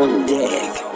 own dick.